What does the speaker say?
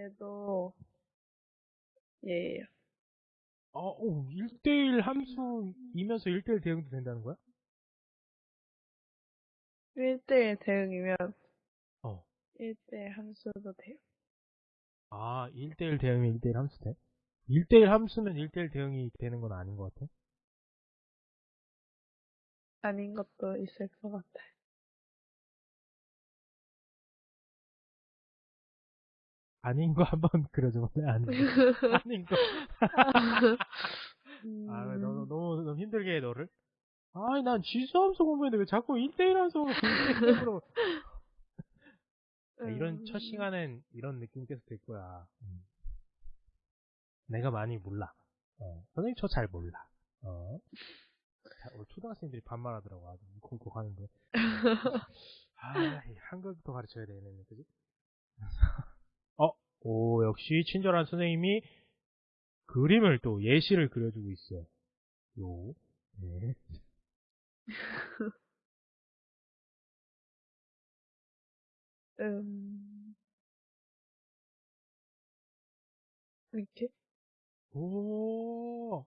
얘도 얘예요. 어, 오, 1대1 함수이면서 1대1 대응도 된다는 거야? 1대1 대응이면 어. 1대1 함수도 돼요. 아, 1대1 대응이 1대1 함수 돼? 1대1 함수면 1대1 대응이 되는 건 아닌 것 같아? 아닌 것도 있을 것 같아. 아닌 거 한번 그려줘 볼래? 아닌 거. 아닌 거. 아, 왜 너, 음, 너무, 너무 힘들게 해, 너를? 아니, 난 지수함수 공부했는데 왜 자꾸 1대1 함수로 공부로 이런 음, 첫 시간엔 이런 느낌 계속 될 거야. 음. 내가 많이 몰라. 어, 선생님 저 잘 몰라. 어. 자, 오늘 초등학생들이 반말하더라고. 아주 콩콩 하는데. 아, 이 한글부터 가르쳐야 되네, 그지? 어, 오, 역시 친절한 선생님이 그림을 또 예시를 그려주고 있어. 요, 네. 음, 이렇게? 오,